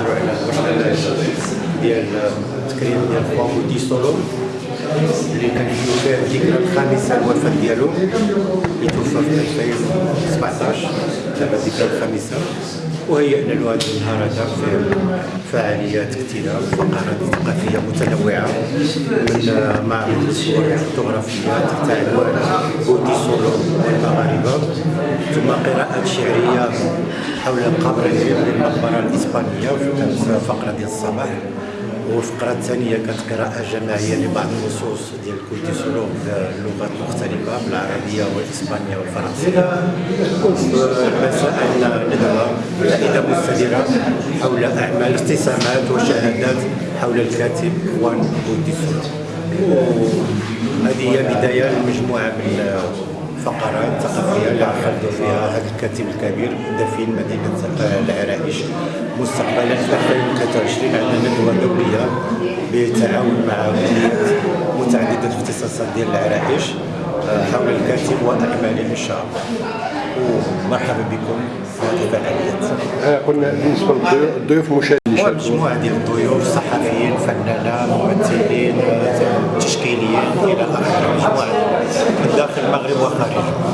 نهضروا على المرحله ديال تكريم ديال خوان غويتيسولو اللي كان فيه الذكرى الخامسة الوفاه ديالو اللي توفى في 2017 دابا الذكرى الخامسة. وهيئنا النهار هذا في فعاليات كثيرة فقرات ثقافية متنوعة من معرض الصور الفوتوغرافية تحت عنوان غويتيسولو والمغاربة ثم قراءات شعرية حول قبرهم للمقبرة الإسبانية في فقرة ديال الصباح. والفقرة الثانية كانت قراءة جماعية لبعض النصوص ديال كويتي سولو باللغات مختلفة بالعربية والإسبانية والفرنسية. مساء مستديرة حول أعمال استسامات وشهادات حول الكاتب كويتي سولو وهذه هي بداية لمجموعة من فقرات ثقافية اللي عقدوا فيها هذا الكاتب الكبير دفين مدينة العرائش. مستقبلا في 2023 عندنا ندوة دولية بالتعاون مع متعددة الاختصاصات ديال العرائش حول الكاتب وأعماله إن شاء الله. ومرحبا بكم في الفعاليات. آه، قلنا بالنسبة للضيوف المشاهدين يشاركوا مجموعة ديال الضيوف صحفيين فنانة ممثلين تشكيليين إلى آخره. مجموعة. من داخل المغرب وخارجه